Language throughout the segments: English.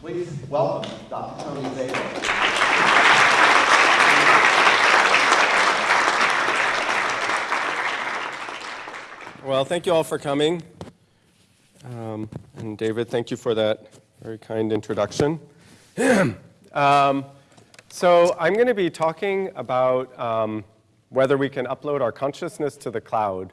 Please welcome Dr. Tony Zador. Well, thank you all for coming. Um, and David, thank you for that very kind introduction. um, so I'm going to be talking about um, whether we can upload our consciousness to the cloud.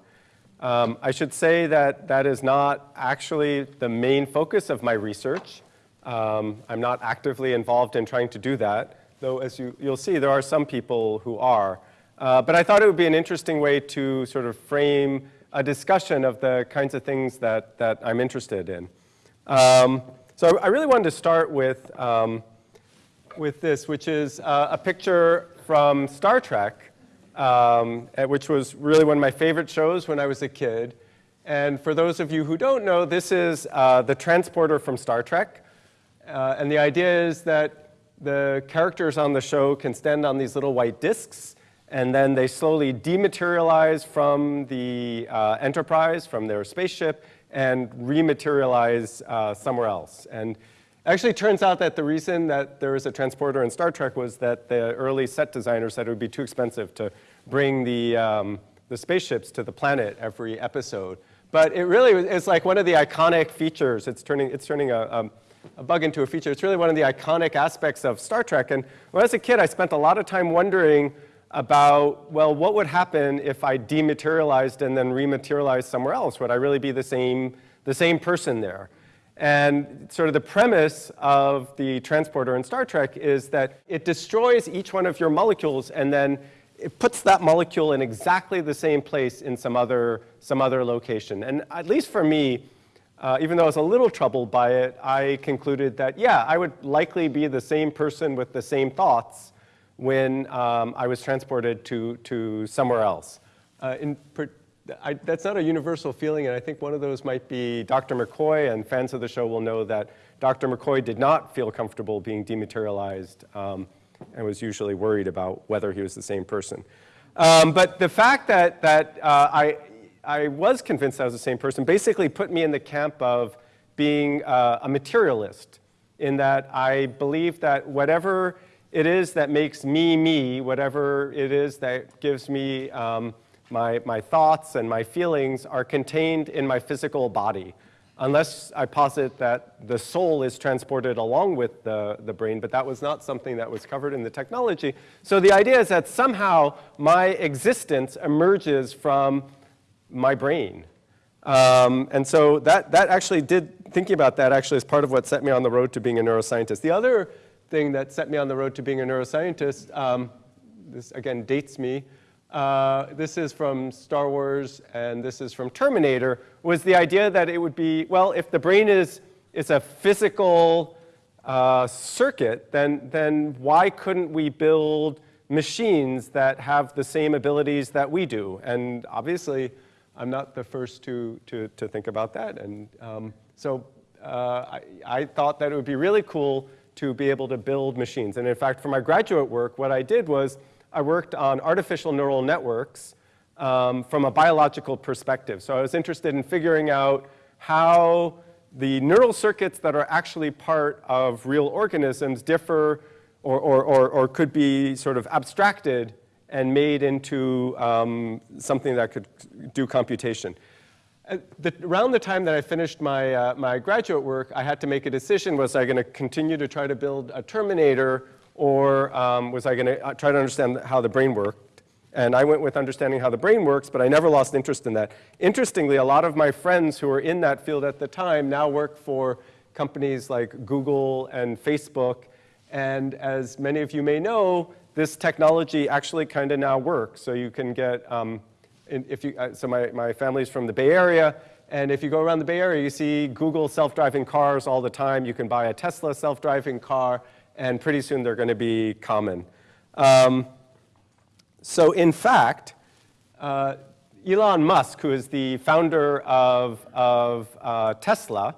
Um, I should say that that is not actually the main focus of my research. Um, I'm not actively involved in trying to do that, though as you, you'll see, there are some people who are. Uh, but I thought it would be an interesting way to sort of frame a discussion of the kinds of things that, that I'm interested in. Um, so I really wanted to start with, um, with this, which is uh, a picture from Star Trek um, which was really one of my favorite shows when I was a kid. And for those of you who don't know, this is uh, the transporter from Star Trek. Uh, and the idea is that the characters on the show can stand on these little white discs, and then they slowly dematerialize from the uh, Enterprise, from their spaceship, and rematerialize uh, somewhere else. And actually turns out that the reason that there was a transporter in Star Trek was that the early set designers said it would be too expensive to bring the, um, the spaceships to the planet every episode. But it really is like one of the iconic features. It's turning, it's turning a, a, a bug into a feature. It's really one of the iconic aspects of Star Trek. And when I was a kid, I spent a lot of time wondering about, well, what would happen if I dematerialized and then rematerialized somewhere else? Would I really be the same, the same person there? And sort of the premise of the transporter in Star Trek is that it destroys each one of your molecules and then it puts that molecule in exactly the same place in some other, some other location. And at least for me, uh, even though I was a little troubled by it, I concluded that, yeah, I would likely be the same person with the same thoughts when um, I was transported to, to somewhere else. Uh, in, I, that's not a universal feeling, and I think one of those might be Dr. McCoy, and fans of the show will know that Dr. McCoy did not feel comfortable being dematerialized um, and was usually worried about whether he was the same person. Um, but the fact that, that uh, I, I was convinced I was the same person basically put me in the camp of being uh, a materialist, in that I believe that whatever it is that makes me me, whatever it is that gives me um, my, my thoughts and my feelings are contained in my physical body, unless I posit that the soul is transported along with the, the brain, but that was not something that was covered in the technology. So the idea is that somehow my existence emerges from my brain. Um, and so that, that actually did, thinking about that actually is part of what set me on the road to being a neuroscientist. The other thing that set me on the road to being a neuroscientist, um, this again dates me, uh, this is from Star Wars and this is from Terminator, was the idea that it would be, well, if the brain is, is a physical uh, circuit, then, then why couldn't we build machines that have the same abilities that we do? And obviously, I'm not the first to, to, to think about that. And um, so uh, I, I thought that it would be really cool to be able to build machines. And in fact, for my graduate work, what I did was I worked on artificial neural networks um, from a biological perspective. So I was interested in figuring out how the neural circuits that are actually part of real organisms differ or, or, or, or could be sort of abstracted and made into um, something that could do computation. The, around the time that I finished my, uh, my graduate work, I had to make a decision. Was I going to continue to try to build a Terminator or um, was I going to uh, try to understand how the brain worked? And I went with understanding how the brain works, but I never lost interest in that. Interestingly, a lot of my friends who were in that field at the time now work for companies like Google and Facebook. And as many of you may know, this technology actually kind of now works. So you can get, um, if you, uh, so my, my family's from the Bay Area, and if you go around the Bay Area, you see Google self-driving cars all the time. You can buy a Tesla self-driving car and pretty soon they're going to be common. Um, so in fact, uh, Elon Musk, who is the founder of, of uh, Tesla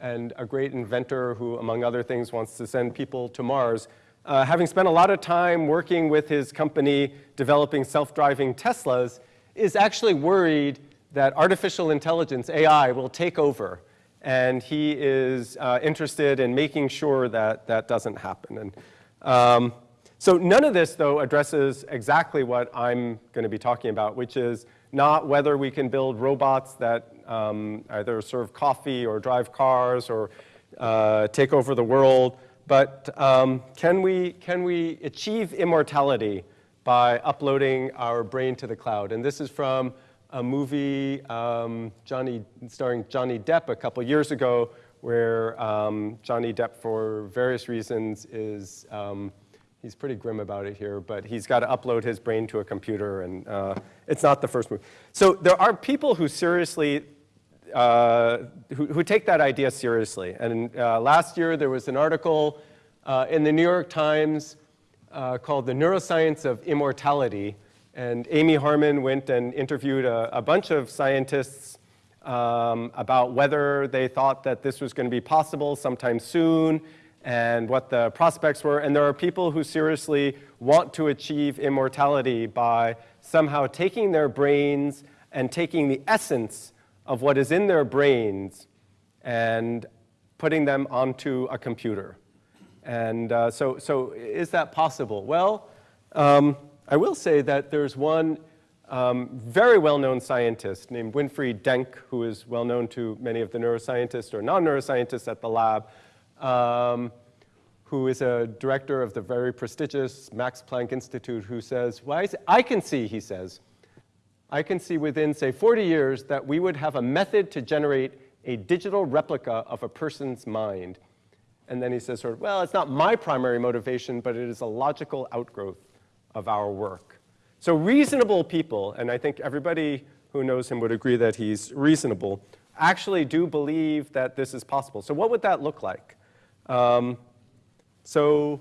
and a great inventor who, among other things, wants to send people to Mars, uh, having spent a lot of time working with his company developing self-driving Teslas, is actually worried that artificial intelligence, AI, will take over and he is uh, interested in making sure that that doesn't happen. And um, so none of this, though, addresses exactly what I'm going to be talking about, which is not whether we can build robots that um, either serve coffee or drive cars or uh, take over the world, but um, can, we, can we achieve immortality by uploading our brain to the cloud? And this is from a movie um, Johnny, starring Johnny Depp a couple years ago, where um, Johnny Depp, for various reasons, is um, he's pretty grim about it here, but he's got to upload his brain to a computer, and uh, it's not the first movie. So there are people who seriously, uh, who, who, take that idea seriously. And uh, last year there was an article uh, in the New York Times uh, called The Neuroscience of Immortality, and Amy Harmon went and interviewed a, a bunch of scientists um, about whether they thought that this was going to be possible sometime soon, and what the prospects were. And there are people who seriously want to achieve immortality by somehow taking their brains and taking the essence of what is in their brains and putting them onto a computer. And uh, so, so is that possible? Well, um, I will say that there's one um, very well-known scientist named Winfried Denk, who is well-known to many of the neuroscientists or non-neuroscientists at the lab, um, who is a director of the very prestigious Max Planck Institute, who says, well, I can see, he says, I can see within, say, 40 years that we would have a method to generate a digital replica of a person's mind. And then he says, sort of, well, it's not my primary motivation, but it is a logical outgrowth of our work. So reasonable people, and I think everybody who knows him would agree that he's reasonable, actually do believe that this is possible. So what would that look like? Um, so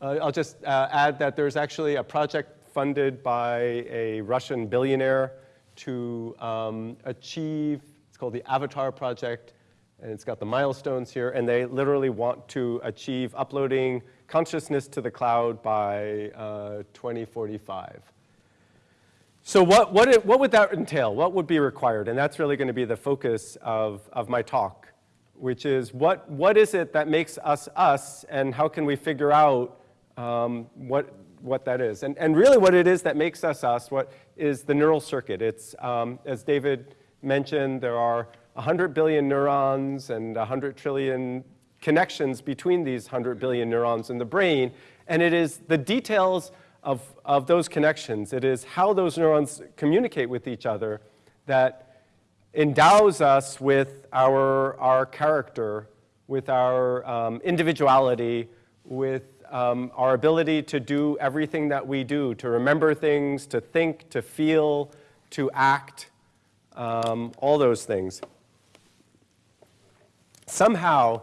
uh, I'll just uh, add that there's actually a project funded by a Russian billionaire to um, achieve, it's called the Avatar Project, and it's got the milestones here, and they literally want to achieve uploading consciousness to the cloud by uh, 2045. So what, what, it, what would that entail? What would be required? And that's really going to be the focus of, of my talk which is what, what is it that makes us us, and how can we figure out um, what, what that is? And, and really what it is that makes us us, what is the neural circuit. It's, um, as David mentioned, there are 100 billion neurons and 100 trillion connections between these 100 billion neurons in the brain, and it is the details of, of those connections, it is how those neurons communicate with each other that endows us with our, our character, with our um, individuality, with um, our ability to do everything that we do, to remember things, to think, to feel, to act, um, all those things. Somehow,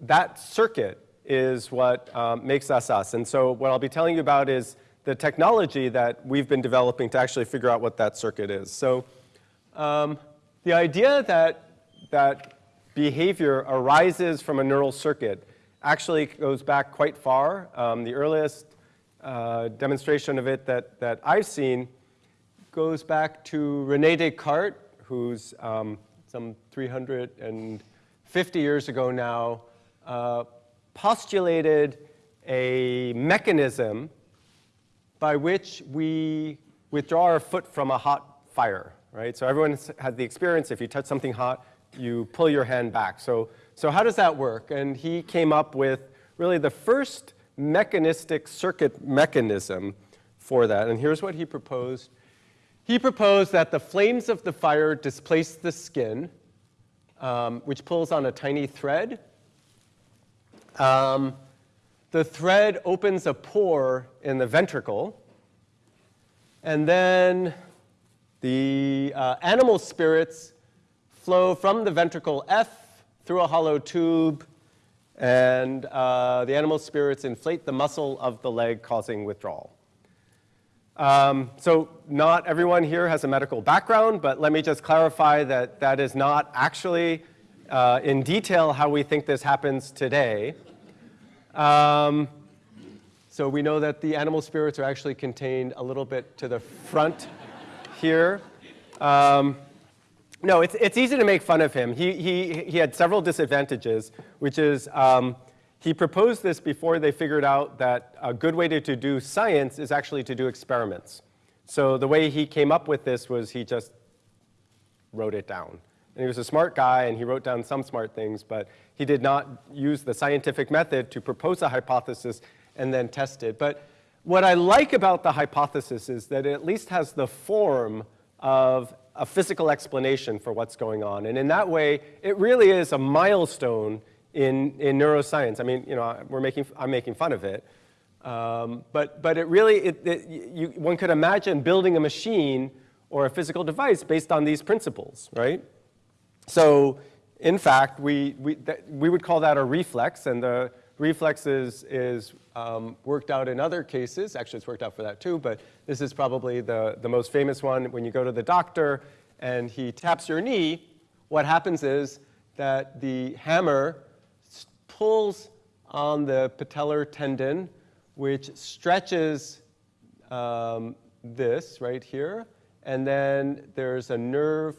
that circuit is what um, makes us us. And so what I'll be telling you about is the technology that we've been developing to actually figure out what that circuit is. So um, the idea that, that behavior arises from a neural circuit actually goes back quite far. Um, the earliest uh, demonstration of it that, that I've seen goes back to Rene Descartes, who's um, some 350 years ago now, uh, postulated a mechanism by which we withdraw our foot from a hot fire right? So everyone has the experience, if you touch something hot, you pull your hand back. So, so how does that work? And he came up with really the first mechanistic circuit mechanism for that. And here's what he proposed. He proposed that the flames of the fire displace the skin, um, which pulls on a tiny thread. Um, the thread opens a pore in the ventricle, and then the uh, animal spirits flow from the ventricle F through a hollow tube, and uh, the animal spirits inflate the muscle of the leg, causing withdrawal. Um, so not everyone here has a medical background, but let me just clarify that that is not actually uh, in detail how we think this happens today. Um, so we know that the animal spirits are actually contained a little bit to the front here. Um, No, it's, it's easy to make fun of him. He, he, he had several disadvantages, which is um, he proposed this before they figured out that a good way to, to do science is actually to do experiments. So the way he came up with this was he just wrote it down. And he was a smart guy, and he wrote down some smart things, but he did not use the scientific method to propose a hypothesis and then test it. But what I like about the hypothesis is that it at least has the form of a physical explanation for what's going on. And in that way, it really is a milestone in, in neuroscience. I mean, you know, we're making, I'm making fun of it. Um, but, but it really, it, it, you, one could imagine building a machine or a physical device based on these principles, right? So in fact, we, we, we would call that a reflex, and the reflex is, is um, worked out in other cases. Actually, it's worked out for that too, but this is probably the, the most famous one. When you go to the doctor and he taps your knee, what happens is that the hammer pulls on the patellar tendon, which stretches um, this right here, and then there's a nerve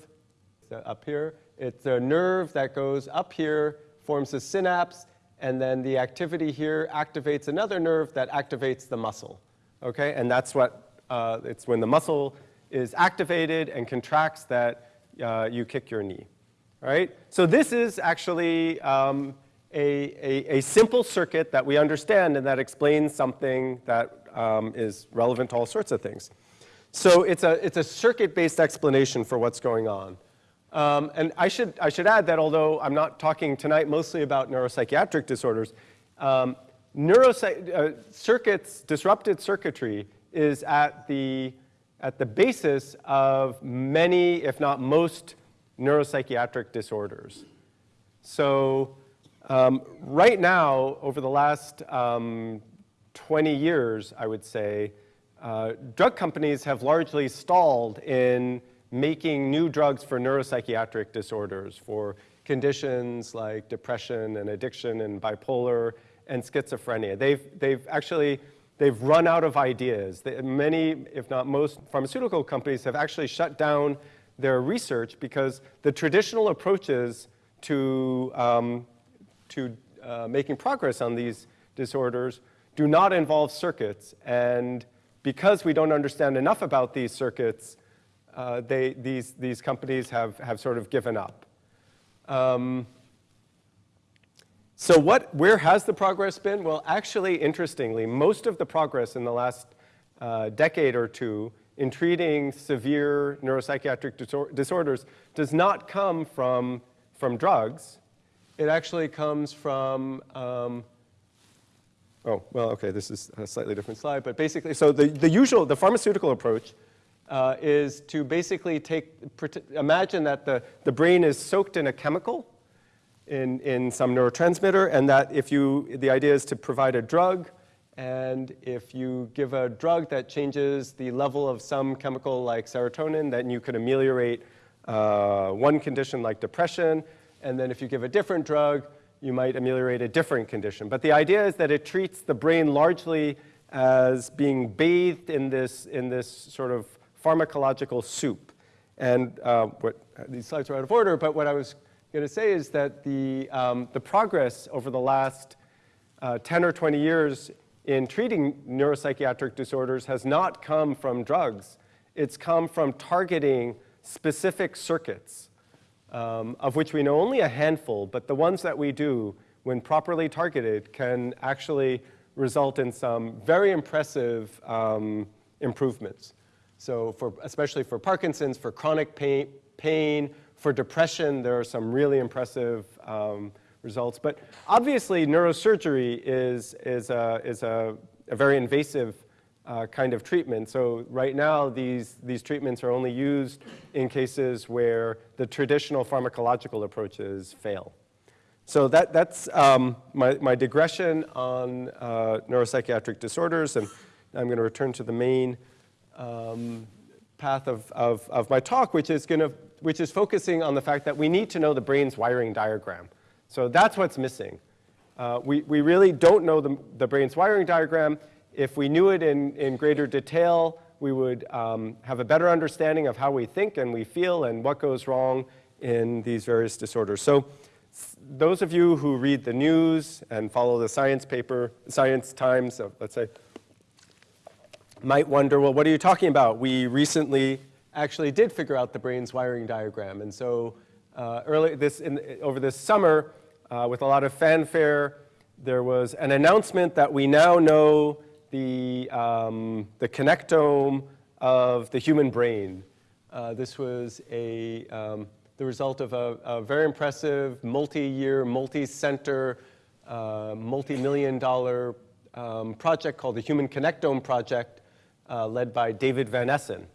up here. It's a nerve that goes up here, forms a synapse, and then the activity here activates another nerve that activates the muscle. Okay, and that's what, uh, it's when the muscle is activated and contracts that uh, you kick your knee. right? so this is actually um, a, a, a, simple circuit that we understand and that explains something that um, is relevant to all sorts of things. So it's a, it's a circuit-based explanation for what's going on. Um, and I should, I should add that although I'm not talking tonight mostly about neuropsychiatric disorders, um, neuropsych uh, circuits, disrupted circuitry is at the, at the basis of many, if not most, neuropsychiatric disorders. So um, right now, over the last um, 20 years, I would say, uh, drug companies have largely stalled in making new drugs for neuropsychiatric disorders, for conditions like depression and addiction and bipolar and schizophrenia. They've, they've actually, they've run out of ideas. They, many, if not most, pharmaceutical companies have actually shut down their research because the traditional approaches to, um, to uh, making progress on these disorders do not involve circuits. And because we don't understand enough about these circuits, uh, they, these, these companies have, have sort of given up. Um, so what, where has the progress been? Well, actually, interestingly, most of the progress in the last uh, decade or two in treating severe neuropsychiatric disor disorders does not come from, from drugs. It actually comes from, um, oh, well, okay, this is a slightly different slide, but basically, so the, the usual, the pharmaceutical approach uh, is to basically take, imagine that the, the brain is soaked in a chemical, in, in some neurotransmitter, and that if you, the idea is to provide a drug, and if you give a drug that changes the level of some chemical like serotonin, then you could ameliorate uh, one condition like depression, and then if you give a different drug, you might ameliorate a different condition. But the idea is that it treats the brain largely as being bathed in this, in this sort of pharmacological soup. And uh, what, these slides are out of order, but what I was going to say is that the, um, the progress over the last uh, 10 or 20 years in treating neuropsychiatric disorders has not come from drugs. It's come from targeting specific circuits, um, of which we know only a handful, but the ones that we do, when properly targeted, can actually result in some very impressive um, improvements. So for, especially for Parkinson's, for chronic pain, pain, for depression, there are some really impressive um, results. But obviously, neurosurgery is, is, a, is a, a very invasive uh, kind of treatment. So right now, these, these treatments are only used in cases where the traditional pharmacological approaches fail. So that, that's um, my, my digression on uh, neuropsychiatric disorders, and I'm going to return to the main um, path of, of, of, my talk, which is, gonna, which is focusing on the fact that we need to know the brain's wiring diagram. So that's what's missing. Uh, we, we really don't know the, the brain's wiring diagram. If we knew it in, in greater detail, we would um, have a better understanding of how we think and we feel and what goes wrong in these various disorders. So those of you who read the news and follow the science paper, Science Times, uh, let's say, might wonder, well, what are you talking about? We recently actually did figure out the brain's wiring diagram. And so uh, early this, in, over this summer, uh, with a lot of fanfare, there was an announcement that we now know the, um, the connectome of the human brain. Uh, this was a, um, the result of a, a very impressive multi-year, multi-center, uh, multi-million dollar um, project called the Human Connectome Project, uh, led by David Van Essen.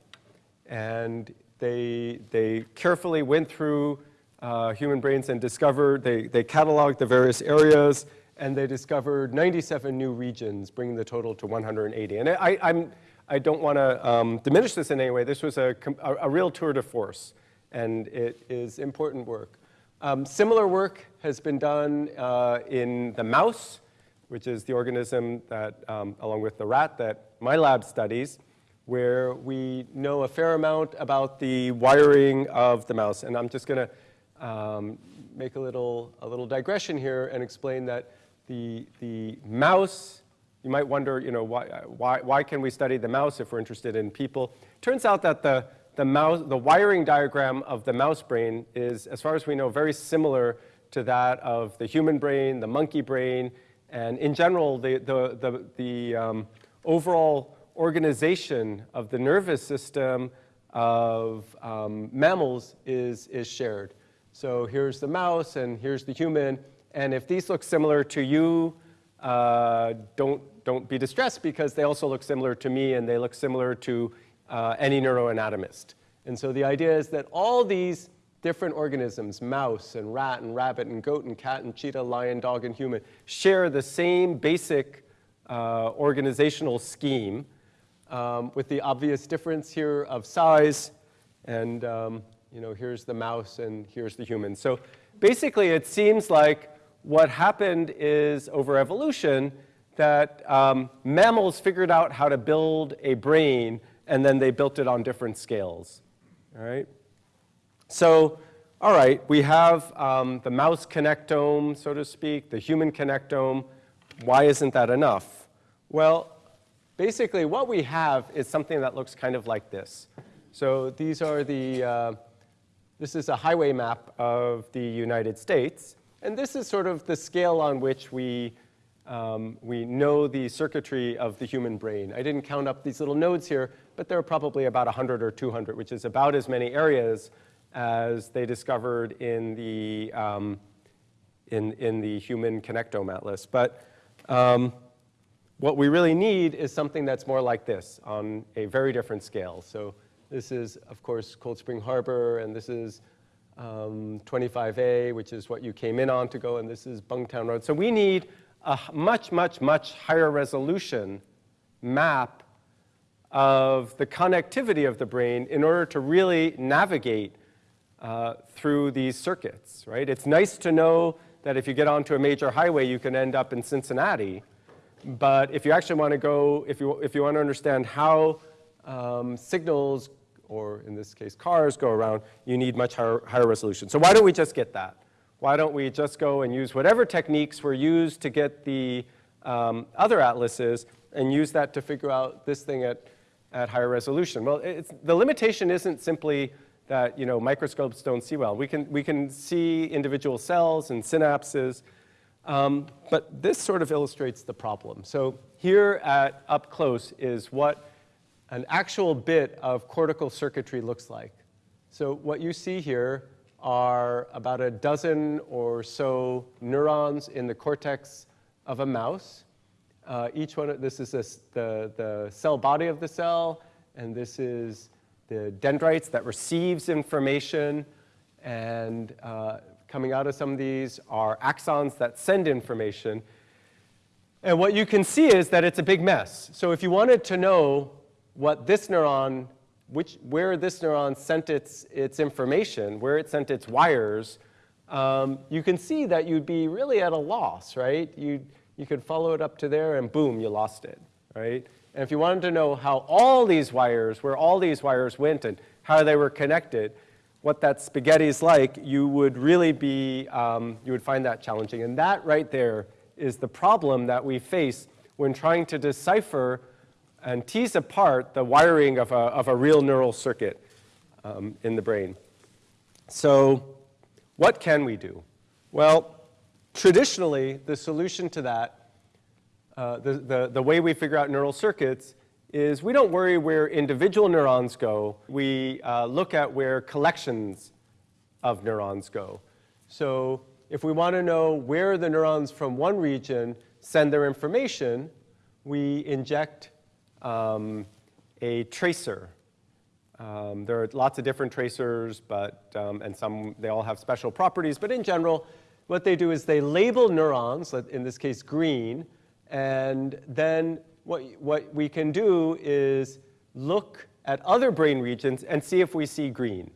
And they, they carefully went through uh, human brains and discovered, they, they cataloged the various areas, and they discovered 97 new regions, bringing the total to 180. And I, I'm, I don't want to um, diminish this in any way. This was a, a, a, real tour de force, and it is important work. Um, similar work has been done uh, in the mouse, which is the organism that, um, along with the rat, that my lab studies, where we know a fair amount about the wiring of the mouse. And I'm just going to um, make a little, a little digression here and explain that the, the mouse, you might wonder, you know, why, why, why can we study the mouse if we're interested in people? Turns out that the, the, mouse, the wiring diagram of the mouse brain is, as far as we know, very similar to that of the human brain, the monkey brain, and in general, the, the, the, the um, overall organization of the nervous system of um, mammals is, is shared. So here's the mouse and here's the human. And if these look similar to you, uh, don't, don't be distressed because they also look similar to me and they look similar to uh, any neuroanatomist. And so the idea is that all these different organisms, mouse and rat and rabbit and goat and cat and cheetah, lion, dog, and human, share the same basic uh, organizational scheme um, with the obvious difference here of size. And um, you know, here's the mouse and here's the human. So basically, it seems like what happened is over evolution that um, mammals figured out how to build a brain and then they built it on different scales. All right? So, all right, we have um, the mouse connectome, so to speak, the human connectome. Why isn't that enough? Well, basically what we have is something that looks kind of like this. So these are the, uh, this is a highway map of the United States. And this is sort of the scale on which we, um, we know the circuitry of the human brain. I didn't count up these little nodes here, but there are probably about 100 or 200, which is about as many areas as they discovered in the, um, in, in the human connectome atlas. But um, what we really need is something that's more like this on a very different scale. So this is, of course, Cold Spring Harbor, and this is um, 25A, which is what you came in on to go, and this is Bungtown Road. So we need a much, much, much higher resolution map of the connectivity of the brain in order to really navigate uh, through these circuits, right? It's nice to know that if you get onto a major highway, you can end up in Cincinnati. But if you actually want to go, if you, if you want to understand how um, signals, or in this case cars, go around, you need much higher, higher resolution. So why don't we just get that? Why don't we just go and use whatever techniques were used to get the um, other atlases and use that to figure out this thing at, at higher resolution? Well, the limitation isn't simply that you know, microscopes don't see well. We can, we can see individual cells and synapses, um, but this sort of illustrates the problem. So here at up close is what an actual bit of cortical circuitry looks like. So what you see here are about a dozen or so neurons in the cortex of a mouse. Uh, each one, of, this is a, the, the cell body of the cell, and this is the dendrites that receives information, and uh, coming out of some of these are axons that send information. And what you can see is that it's a big mess. So if you wanted to know what this neuron, which, where this neuron sent its, its information, where it sent its wires, um, you can see that you'd be really at a loss, right? You, you could follow it up to there and boom, you lost it, right? And if you wanted to know how all these wires, where all these wires went and how they were connected, what that spaghetti is like, you would really be, um, you would find that challenging. And that right there is the problem that we face when trying to decipher and tease apart the wiring of a, of a real neural circuit um, in the brain. So what can we do? Well, traditionally, the solution to that, uh, the, the, the way we figure out neural circuits is we don't worry where individual neurons go. We uh, look at where collections of neurons go. So if we want to know where the neurons from one region send their information, we inject um, a tracer. Um, there are lots of different tracers, but, um, and some, they all have special properties. But in general, what they do is they label neurons, in this case green, and then what, what we can do is look at other brain regions and see if we see green.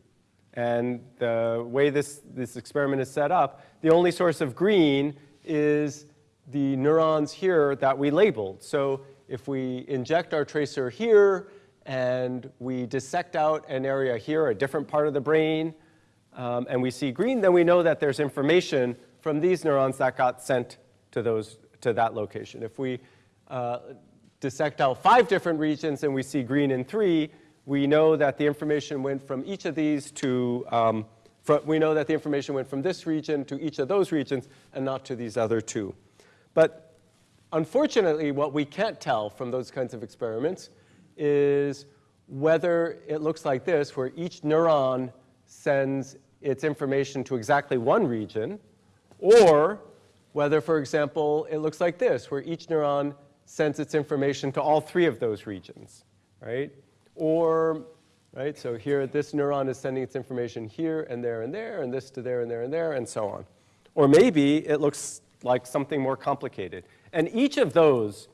And the way this, this experiment is set up, the only source of green is the neurons here that we labeled. So if we inject our tracer here and we dissect out an area here, a different part of the brain, um, and we see green, then we know that there's information from these neurons that got sent to, those, to that location. If we uh, dissect out five different regions and we see green in three, we know that the information went from each of these to, um, we know that the information went from this region to each of those regions and not to these other two. But unfortunately, what we can't tell from those kinds of experiments is whether it looks like this, where each neuron sends its information to exactly one region, or whether, for example, it looks like this, where each neuron sends its information to all three of those regions, right? Or, right, so here this neuron is sending its information here and there and there, and this to there and there and there, and so on. Or maybe it looks like something more complicated. And each of those,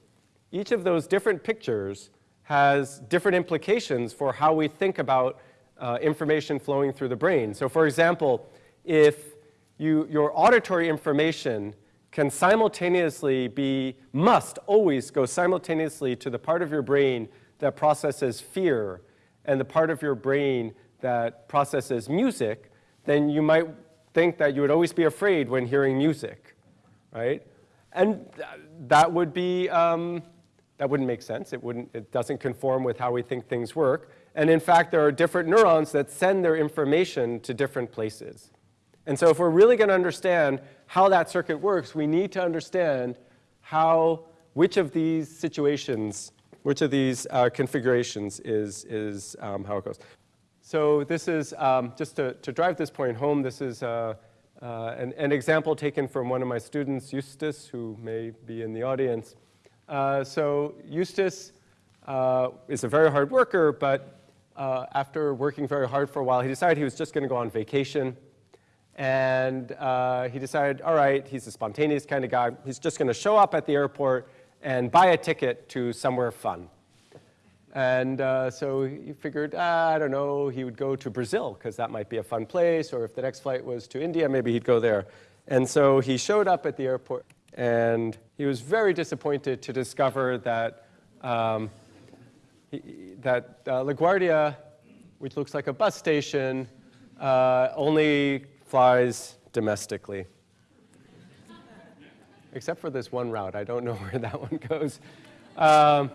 each of those different pictures has different implications for how we think about uh, information flowing through the brain. So for example, if you, your auditory information can simultaneously be, must always go simultaneously to the part of your brain that processes fear and the part of your brain that processes music, then you might think that you would always be afraid when hearing music, right? And that would be, um, that wouldn't make sense. It, wouldn't, it doesn't conform with how we think things work. And in fact, there are different neurons that send their information to different places. And so if we're really going to understand how that circuit works, we need to understand how, which of these situations, which of these uh, configurations is, is um, how it goes. So this is, um, just to, to drive this point home, this is uh, uh, an, an, example taken from one of my students, Justus, who may be in the audience. Uh, so Justus uh, is a very hard worker, but uh, after working very hard for a while, he decided he was just going to go on vacation. And uh, he decided, all right, he's a spontaneous kind of guy. He's just going to show up at the airport and buy a ticket to somewhere fun. And uh, so he figured, ah, I don't know, he would go to Brazil because that might be a fun place, or if the next flight was to India, maybe he'd go there. And so he showed up at the airport, and he was very disappointed to discover that, um, he, that uh, LaGuardia, which looks like a bus station, uh, only flies domestically. Except for this one route. I don't know where that one goes. Um,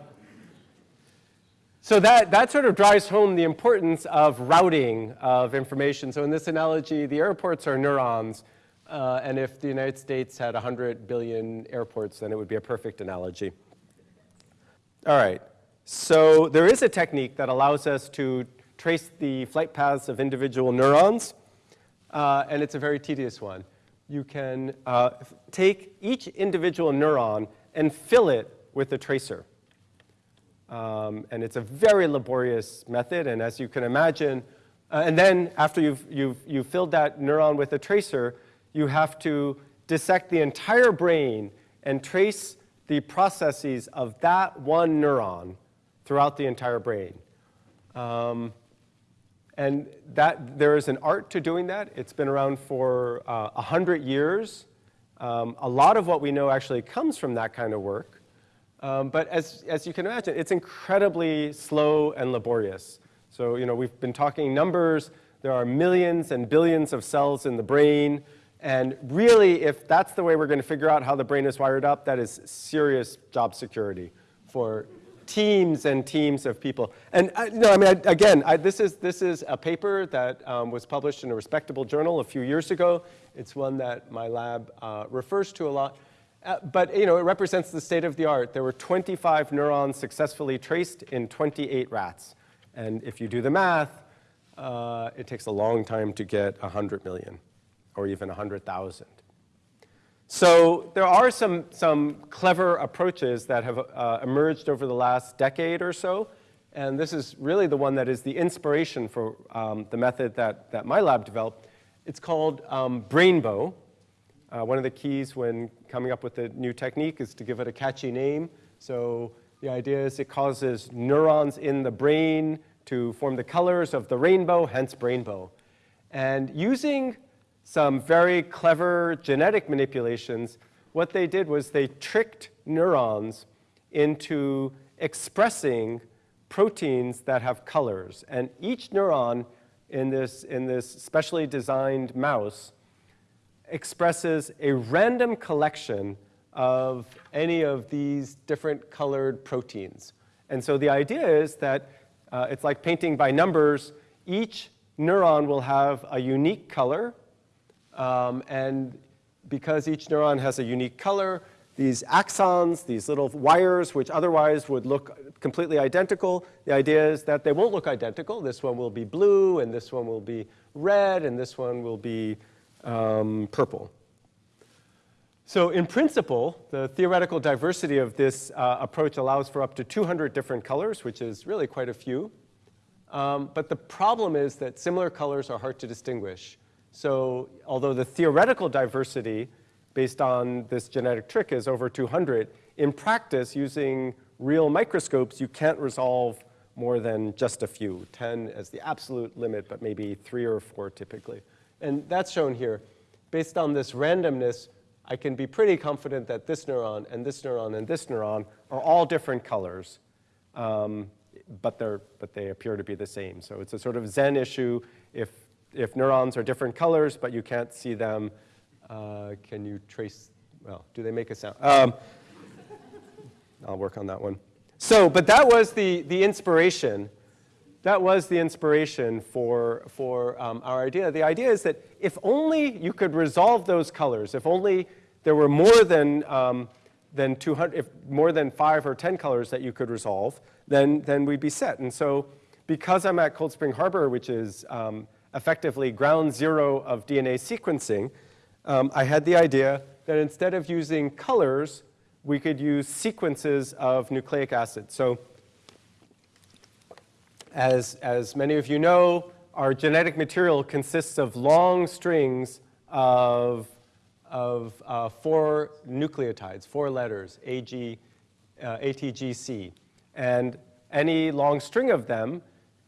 so that, that sort of drives home the importance of routing of information. So in this analogy, the airports are neurons. Uh, and if the United States had 100 billion airports, then it would be a perfect analogy. All right. So there is a technique that allows us to trace the flight paths of individual neurons. Uh, and it's a very tedious one. You can uh, take each individual neuron and fill it with a tracer. Um, and it's a very laborious method, and as you can imagine, uh, and then after you've, you've, you've filled that neuron with a tracer, you have to dissect the entire brain and trace the processes of that one neuron throughout the entire brain. Um, and that, there is an art to doing that. It's been around for uh, 100 years. Um, a lot of what we know actually comes from that kind of work. Um, but as, as you can imagine, it's incredibly slow and laborious. So, you know, we've been talking numbers. There are millions and billions of cells in the brain. And really, if that's the way we're going to figure out how the brain is wired up, that is serious job security for teams and teams of people. And I, no, I mean, I, again, I, this, is, this is a paper that um, was published in a respectable journal a few years ago. It's one that my lab uh, refers to a lot. Uh, but you know, it represents the state of the art. There were 25 neurons successfully traced in 28 rats. And if you do the math, uh, it takes a long time to get 100 million or even 100,000. So there are some, some clever approaches that have uh, emerged over the last decade or so. And this is really the one that is the inspiration for um, the method that, that my lab developed. It's called um, Brainbow. Uh, one of the keys when coming up with a new technique is to give it a catchy name. So the idea is it causes neurons in the brain to form the colors of the rainbow, hence Brainbow. And using some very clever genetic manipulations, what they did was they tricked neurons into expressing proteins that have colors. And each neuron in this, in this specially designed mouse expresses a random collection of any of these different colored proteins. And so the idea is that uh, it's like painting by numbers. Each neuron will have a unique color, um, and because each neuron has a unique color, these axons, these little wires, which otherwise would look completely identical, the idea is that they won't look identical. This one will be blue, and this one will be red, and this one will be um, purple. So in principle, the theoretical diversity of this uh, approach allows for up to 200 different colors, which is really quite a few. Um, but the problem is that similar colors are hard to distinguish. So although the theoretical diversity based on this genetic trick is over 200, in practice, using real microscopes, you can't resolve more than just a few, 10 as the absolute limit, but maybe three or four typically. And that's shown here. Based on this randomness, I can be pretty confident that this neuron and this neuron and this neuron are all different colors, um, but, they're, but they appear to be the same. So it's a sort of Zen issue. If if neurons are different colors, but you can't see them, uh, can you trace, well, do they make a sound? Um, I'll work on that one. So, but that was the, the inspiration. That was the inspiration for, for um, our idea. The idea is that if only you could resolve those colors, if only there were more than, um, than 200, if more than five or 10 colors that you could resolve, then, then we'd be set. And so because I'm at Cold Spring Harbor, which is um, effectively ground zero of DNA sequencing, um, I had the idea that instead of using colors, we could use sequences of nucleic acid. So as, as many of you know, our genetic material consists of long strings of, of uh, four nucleotides, four letters, AG, uh, ATGC. And any long string of them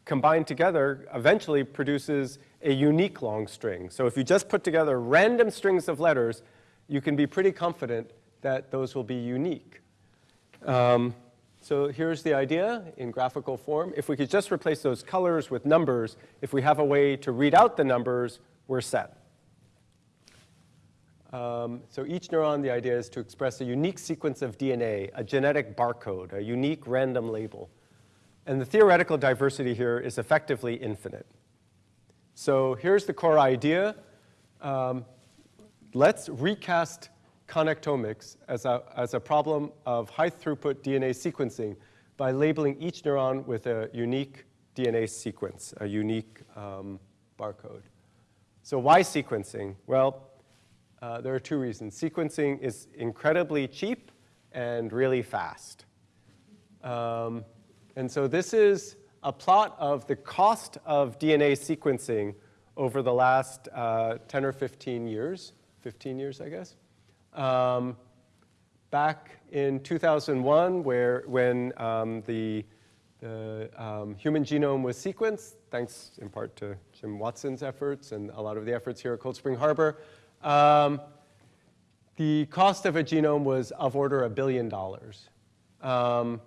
combined together eventually produces a unique long string. So if you just put together random strings of letters, you can be pretty confident that those will be unique. Um, so here's the idea in graphical form. If we could just replace those colors with numbers, if we have a way to read out the numbers, we're set. Um, so each neuron, the idea is to express a unique sequence of DNA, a genetic barcode, a unique random label. And the theoretical diversity here is effectively infinite. So here's the core idea. Um, let's recast connectomics as a, as a problem of high throughput DNA sequencing by labeling each neuron with a unique DNA sequence, a unique um, barcode. So why sequencing? Well, uh, there are two reasons. Sequencing is incredibly cheap and really fast. Um, and so this is a plot of the cost of DNA sequencing over the last uh, 10 or 15 years, 15 years, I guess. Um, back in 2001, where, when um, the, the um, human genome was sequenced, thanks in part to Jim Watson's efforts and a lot of the efforts here at Cold Spring Harbor, um, the cost of a genome was of order a billion dollars. um,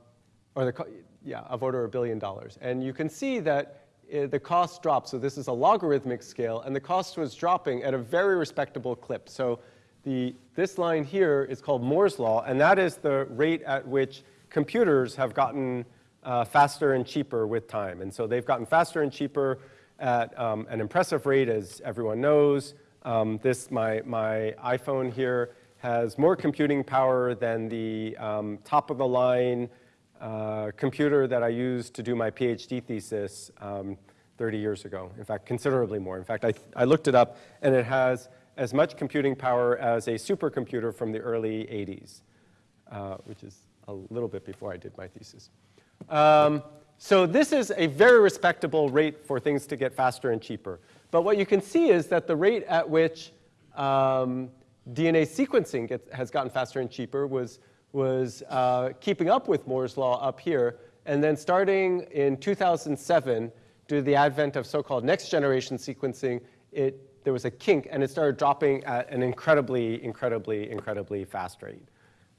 or the, yeah, of order a billion dollars. And you can see that uh, the cost dropped. So this is a logarithmic scale, and the cost was dropping at a very respectable clip. So the, this line here is called Moore's law, and that is the rate at which computers have gotten uh, faster and cheaper with time. And so they've gotten faster and cheaper at um, an impressive rate, as everyone knows. Um, this, my, my iPhone here has more computing power than the um, top of the line uh, computer that I used to do my PhD thesis um, 30 years ago. In fact, considerably more. In fact, I, I looked it up, and it has as much computing power as a supercomputer from the early 80s, uh, which is a little bit before I did my thesis. Um, so this is a very respectable rate for things to get faster and cheaper. But what you can see is that the rate at which um, DNA sequencing gets, has gotten faster and cheaper was, was uh, keeping up with Moore's law up here. And then starting in 2007, due to the advent of so-called next generation sequencing, it, there was a kink and it started dropping at an incredibly, incredibly, incredibly fast rate.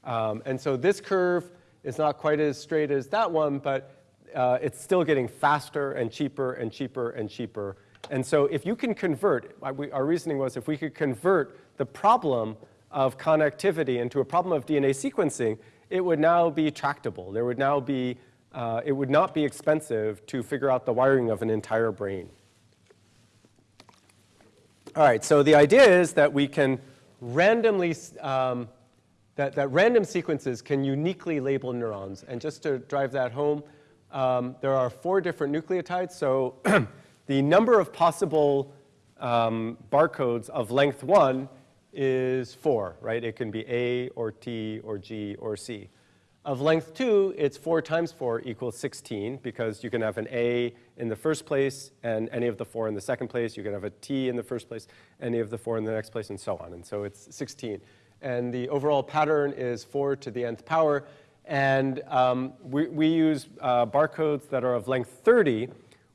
Um, and so this curve is not quite as straight as that one, but uh, it's still getting faster and cheaper and cheaper and cheaper. And so if you can convert, our reasoning was if we could convert the problem of connectivity into a problem of DNA sequencing, it would now be tractable. There would now be, uh, it would not be expensive to figure out the wiring of an entire brain. All right, so the idea is that we can randomly, um, that, that random sequences can uniquely label neurons. And just to drive that home, um, there are four different nucleotides. So the number of possible um, barcodes of length one is four, right? It can be A or T or G or C. Of length two, it's four times four equals 16 because you can have an A in the first place and any of the four in the second place. You can have a T in the first place, any of the four in the next place, and so on. And so it's 16. And the overall pattern is four to the nth power. And um, we, we, use uh, barcodes that are of length 30,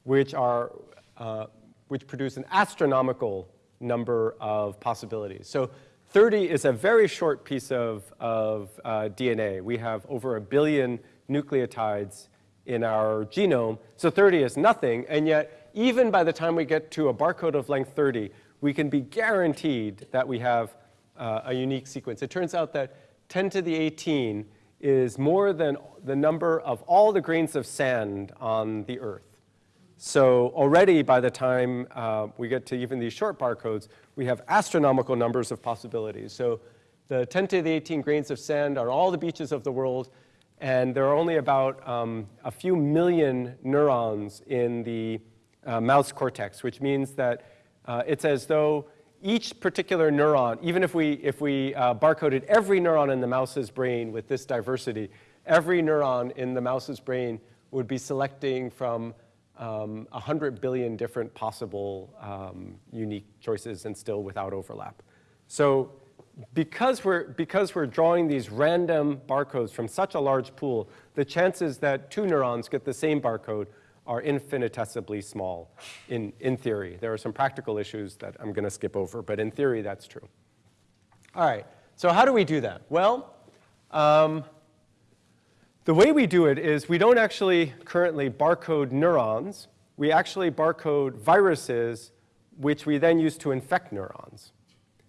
which, are, uh, which produce an astronomical number of possibilities. So 30 is a very short piece of, of uh, DNA. We have over a billion nucleotides in our genome, so 30 is nothing, and yet even by the time we get to a barcode of length 30, we can be guaranteed that we have uh, a unique sequence. It turns out that 10 to the 18 is more than the number of all the grains of sand on the Earth. So already by the time uh, we get to even these short barcodes, we have astronomical numbers of possibilities. So the 10 to the 18 grains of sand are all the beaches of the world, and there are only about um, a few million neurons in the uh, mouse cortex, which means that uh, it's as though each particular neuron, even if we, if we uh, barcoded every neuron in the mouse's brain with this diversity, every neuron in the mouse's brain would be selecting from um, 100 billion different possible um, unique choices and still without overlap. So because we're, because we're drawing these random barcodes from such a large pool, the chances that two neurons get the same barcode are infinitesimally small in, in theory. There are some practical issues that I'm going to skip over, but in theory, that's true. All right, so how do we do that? Well, um, the way we do it is we don't actually currently barcode neurons. We actually barcode viruses, which we then use to infect neurons.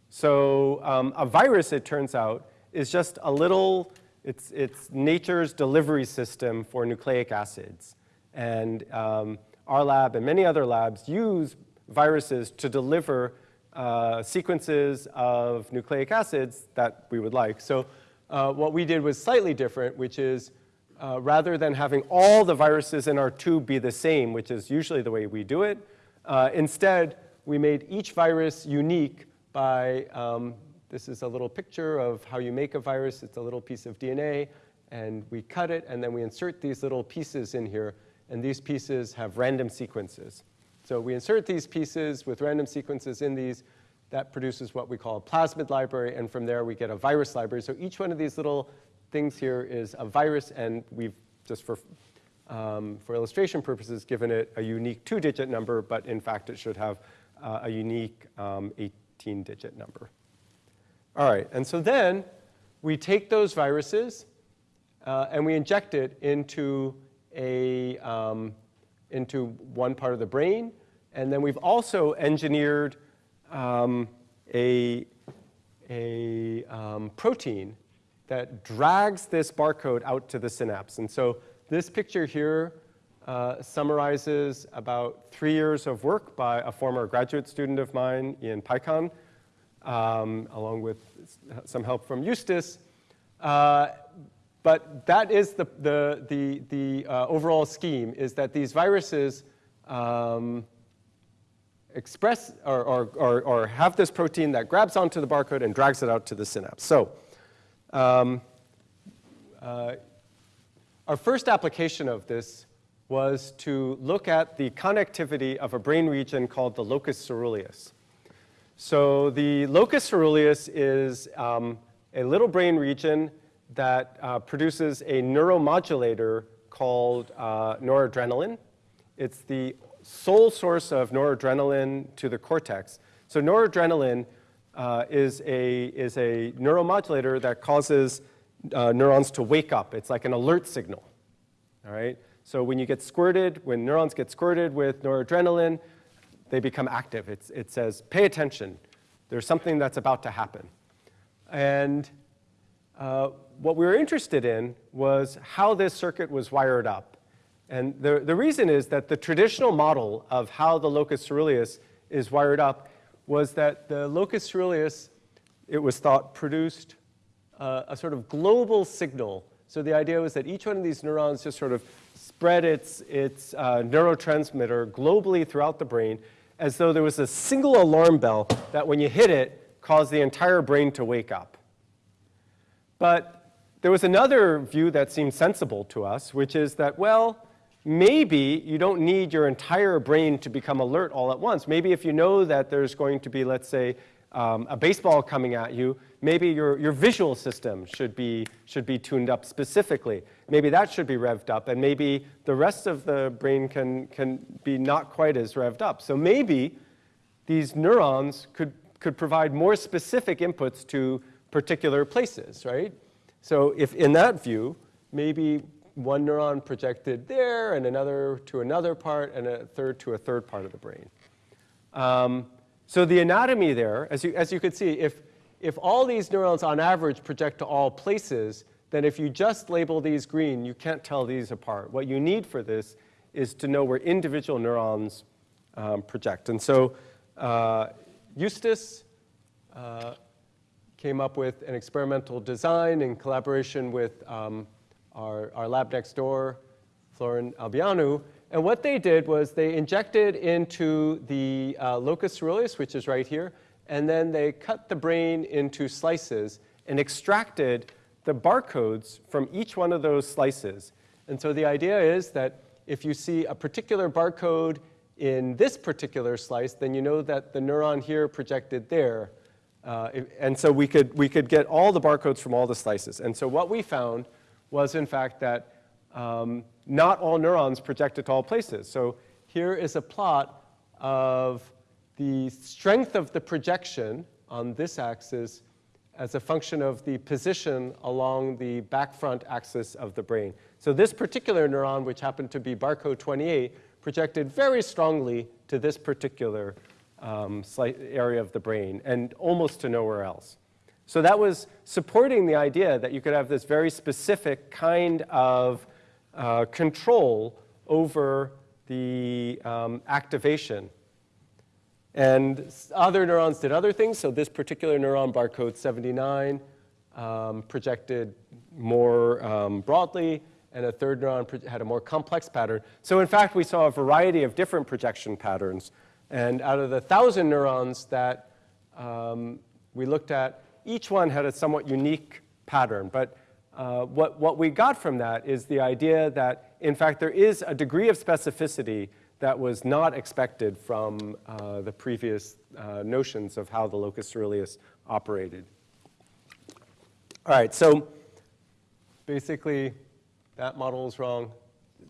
So um, a virus, it turns out, is just a little, it's, it's nature's delivery system for nucleic acids. And um, our lab and many other labs use viruses to deliver uh, sequences of nucleic acids that we would like. So uh, what we did was slightly different, which is uh, rather than having all the viruses in our tube be the same, which is usually the way we do it, uh, instead, we made each virus unique by, um, this is a little picture of how you make a virus. It's a little piece of DNA, and we cut it, and then we insert these little pieces in here and these pieces have random sequences. So we insert these pieces with random sequences in these. That produces what we call a plasmid library, and from there we get a virus library. So each one of these little things here is a virus, and we've just for, um, for illustration purposes given it a unique two-digit number, but in fact it should have uh, a unique 18-digit um, number. All right, and so then we take those viruses, uh, and we inject it into, a, um, into one part of the brain. And then we've also engineered um, a, a um, protein that drags this barcode out to the synapse. And so this picture here uh, summarizes about three years of work by a former graduate student of mine, Ian Peikon, um, along with some help from Justus. Uh, but that is the, the, the, the uh, overall scheme, is that these viruses um, express or, or, or, or, have this protein that grabs onto the barcode and drags it out to the synapse. So um, uh, our first application of this was to look at the connectivity of a brain region called the locus ceruleus. So the locus ceruleus is um, a little brain region that uh, produces a neuromodulator called uh, noradrenaline. It's the sole source of noradrenaline to the cortex. So noradrenaline uh, is, a, is a neuromodulator that causes uh, neurons to wake up. It's like an alert signal, all right? So when you get squirted, when neurons get squirted with noradrenaline, they become active. It's, it says, pay attention. There's something that's about to happen. And uh, what we were interested in was how this circuit was wired up. And the, the reason is that the traditional model of how the locus ceruleus is wired up was that the locus ceruleus, it was thought, produced uh, a sort of global signal. So the idea was that each one of these neurons just sort of spread its, its uh, neurotransmitter globally throughout the brain as though there was a single alarm bell that when you hit it, caused the entire brain to wake up. But there was another view that seemed sensible to us, which is that, well, maybe you don't need your entire brain to become alert all at once. Maybe if you know that there's going to be, let's say, um, a baseball coming at you, maybe your, your visual system should be, should be tuned up specifically. Maybe that should be revved up, and maybe the rest of the brain can, can be not quite as revved up. So maybe these neurons could, could provide more specific inputs to particular places, right? So if in that view, maybe one neuron projected there and another to another part and a third to a third part of the brain. Um, so the anatomy there, as you, as you could see, if, if all these neurons on average project to all places, then if you just label these green, you can't tell these apart. What you need for this is to know where individual neurons um, project. And so uh, Justus uh, came up with an experimental design in collaboration with um, our, our lab next door, Florin Albeanu. And what they did was they injected into the uh, locus ceruleus, which is right here, and then they cut the brain into slices and extracted the barcodes from each one of those slices. And so the idea is that if you see a particular barcode in this particular slice, then you know that the neuron here projected there. Uh, and so we could, we could get all the barcodes from all the slices. And so what we found was, in fact, that um, not all neurons projected to all places. So here is a plot of the strength of the projection on this axis as a function of the position along the back front axis of the brain. So this particular neuron, which happened to be barcode 28, projected very strongly to this particular um, area of the brain and almost to nowhere else. So that was supporting the idea that you could have this very specific kind of uh, control over the um, activation. And other neurons did other things. So this particular neuron, barcode 79, um, projected more um, broadly, and a third neuron had a more complex pattern. So in fact, we saw a variety of different projection patterns and out of the 1,000 neurons that um, we looked at, each one had a somewhat unique pattern. But uh, what, what we got from that is the idea that, in fact, there is a degree of specificity that was not expected from uh, the previous uh, notions of how the locus ceruleus operated. All right, so basically, that model is wrong.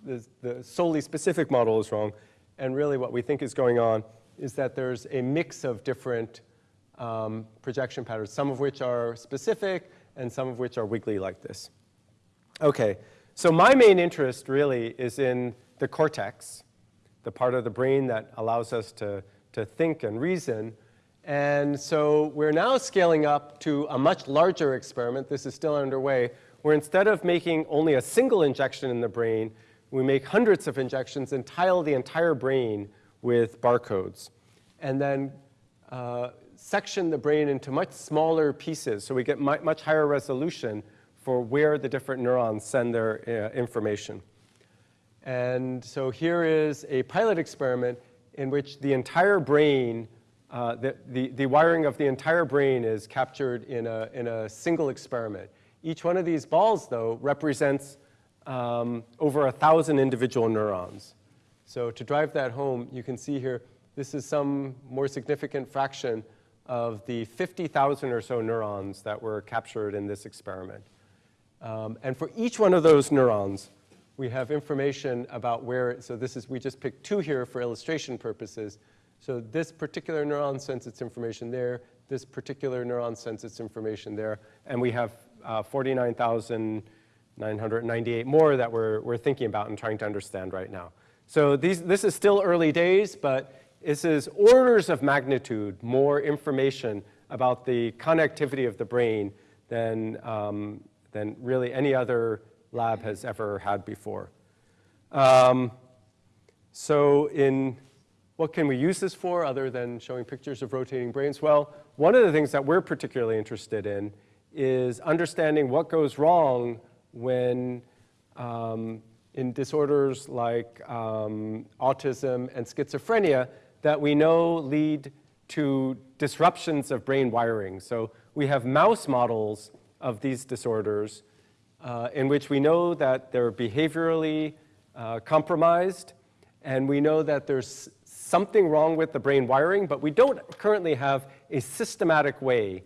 The, the solely specific model is wrong. And really what we think is going on is that there's a mix of different um, projection patterns, some of which are specific and some of which are wiggly like this. Okay, so my main interest really is in the cortex, the part of the brain that allows us to, to think and reason. And so we're now scaling up to a much larger experiment. This is still underway, where instead of making only a single injection in the brain, we make hundreds of injections and tile the entire brain with barcodes. And then uh, section the brain into much smaller pieces so we get much higher resolution for where the different neurons send their uh, information. And so here is a pilot experiment in which the entire brain, uh, the, the, the, wiring of the entire brain is captured in a, in a single experiment. Each one of these balls, though, represents um, over a thousand individual neurons. So to drive that home, you can see here, this is some more significant fraction of the 50,000 or so neurons that were captured in this experiment. Um, and for each one of those neurons, we have information about where, so this is, we just picked two here for illustration purposes. So this particular neuron sends its information there, this particular neuron sends its information there, and we have uh, 49,998 more that we're, we're thinking about and trying to understand right now. So these, this is still early days, but this is orders of magnitude more information about the connectivity of the brain than, um, than really any other lab has ever had before. Um, so in what can we use this for other than showing pictures of rotating brains? Well, one of the things that we're particularly interested in is understanding what goes wrong when um, in disorders like um, autism and schizophrenia that we know lead to disruptions of brain wiring. So we have mouse models of these disorders uh, in which we know that they're behaviorally uh, compromised, and we know that there's something wrong with the brain wiring, but we don't currently have a systematic way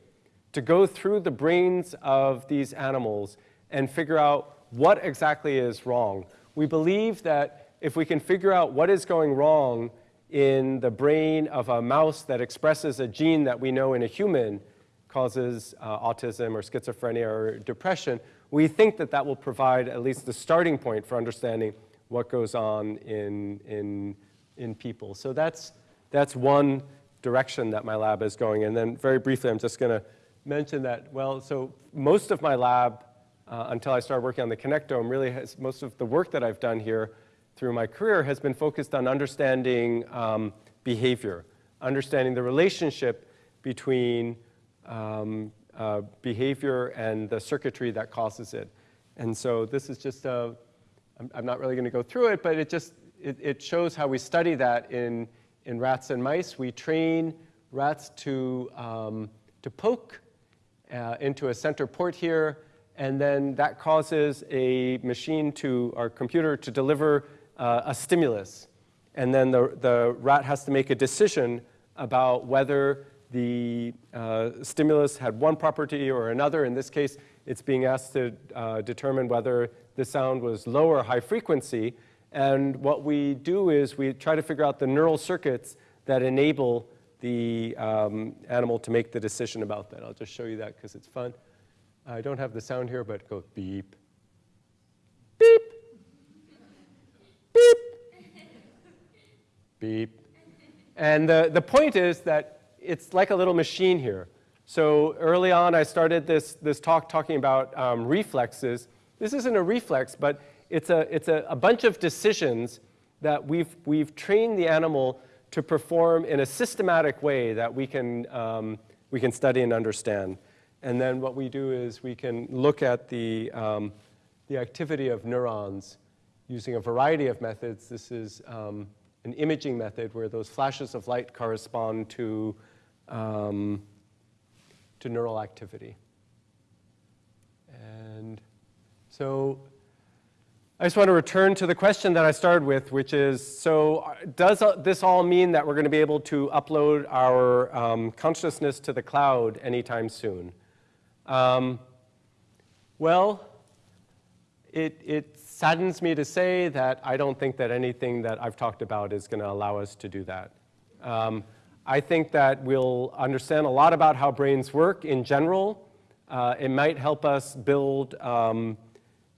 to go through the brains of these animals and figure out what exactly is wrong. We believe that if we can figure out what is going wrong in the brain of a mouse that expresses a gene that we know in a human causes uh, autism or schizophrenia or depression, we think that that will provide at least the starting point for understanding what goes on in, in, in people. So that's, that's one direction that my lab is going. And then very briefly, I'm just going to mention that, well, so most of my lab, uh, until I started working on the connectome, really has, most of the work that I've done here through my career has been focused on understanding um, behavior, understanding the relationship between um, uh, behavior and the circuitry that causes it. And so this is just a, I'm, I'm not really going to go through it, but it just, it, it shows how we study that in, in rats and mice. We train rats to, um, to poke uh, into a center port here, and then that causes a machine to, our computer to deliver uh, a stimulus. And then the, the rat has to make a decision about whether the uh, stimulus had one property or another. In this case, it's being asked to uh, determine whether the sound was low or high frequency. And what we do is we try to figure out the neural circuits that enable the um, animal to make the decision about that. I'll just show you that because it's fun. I don't have the sound here, but go beep, beep, beep, beep. And the, the point is that it's like a little machine here. So early on, I started this, this talk talking about um, reflexes. This isn't a reflex, but it's, a, it's a, a bunch of decisions that we've, we've trained the animal to perform in a systematic way that we can, um, we can study and understand. And then what we do is we can look at the, um, the activity of neurons using a variety of methods. This is um, an imaging method where those flashes of light correspond to um, to neural activity. And so I just want to return to the question that I started with, which is, so uh, does this all mean that we're going to be able to upload our um, consciousness to the cloud anytime soon? Um, well, it, it saddens me to say that I don't think that anything that I've talked about is going to allow us to do that. Um, I think that we'll understand a lot about how brains work in general. Uh, it might help us build um,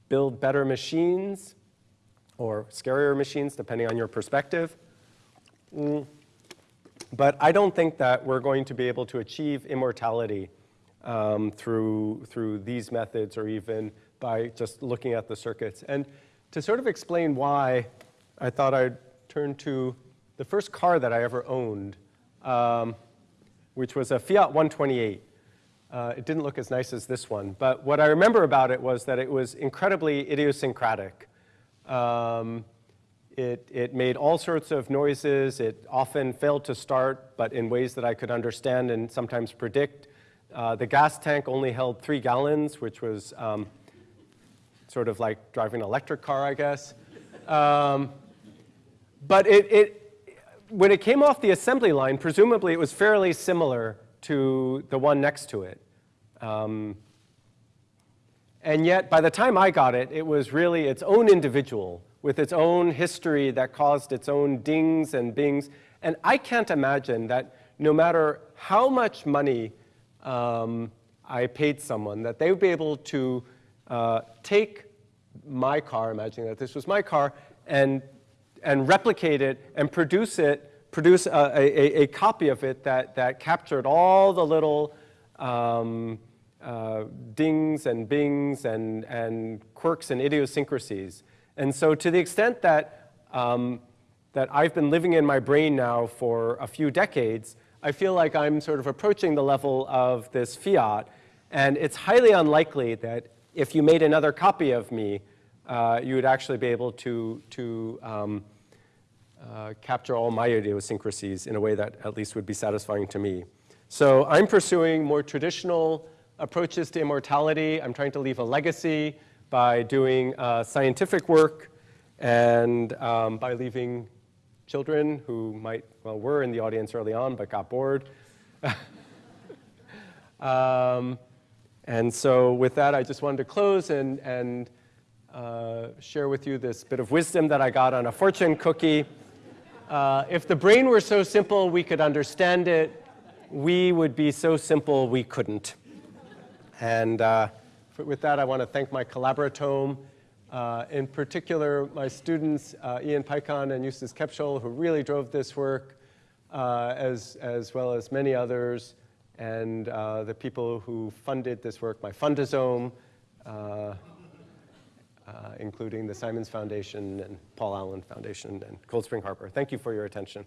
build better machines or scarier machines, depending on your perspective. Mm. But I don't think that we're going to be able to achieve immortality um, through, through these methods or even by just looking at the circuits. And to sort of explain why, I thought I'd turn to the first car that I ever owned, um, which was a Fiat 128. Uh, it didn't look as nice as this one, but what I remember about it was that it was incredibly idiosyncratic. Um, it, it made all sorts of noises. It often failed to start, but in ways that I could understand and sometimes predict. Uh, the gas tank only held three gallons, which was um, sort of like driving an electric car, I guess. Um, but it, it, when it came off the assembly line, presumably it was fairly similar to the one next to it. Um, and yet, by the time I got it, it was really its own individual with its own history that caused its own dings and bings. And I can't imagine that no matter how much money um, I paid someone, that they would be able to uh, take my car, imagining that this was my car, and, and replicate it and produce it, produce a, a, a copy of it that, that captured all the little um, uh, dings and bings and, and quirks and idiosyncrasies. And so to the extent that, um, that I've been living in my brain now for a few decades, I feel like I'm sort of approaching the level of this fiat. And it's highly unlikely that if you made another copy of me, uh, you would actually be able to, to um, uh, capture all my idiosyncrasies in a way that at least would be satisfying to me. So I'm pursuing more traditional approaches to immortality. I'm trying to leave a legacy by doing uh, scientific work and um, by leaving children who might, well, were in the audience early on but got bored. um, and so with that, I just wanted to close and, and uh, share with you this bit of wisdom that I got on a fortune cookie. Uh, if the brain were so simple we could understand it, we would be so simple we couldn't. And uh, with that, I want to thank my collaboratome, uh, in particular my students, uh, Ian Peikon and Justus Kebschull, who really drove this work, uh, as, as well as many others, and uh, the people who funded this work, my fundosome, uh, including the Simons Foundation and Paul Allen Foundation and Cold Spring Harbor. Thank you for your attention.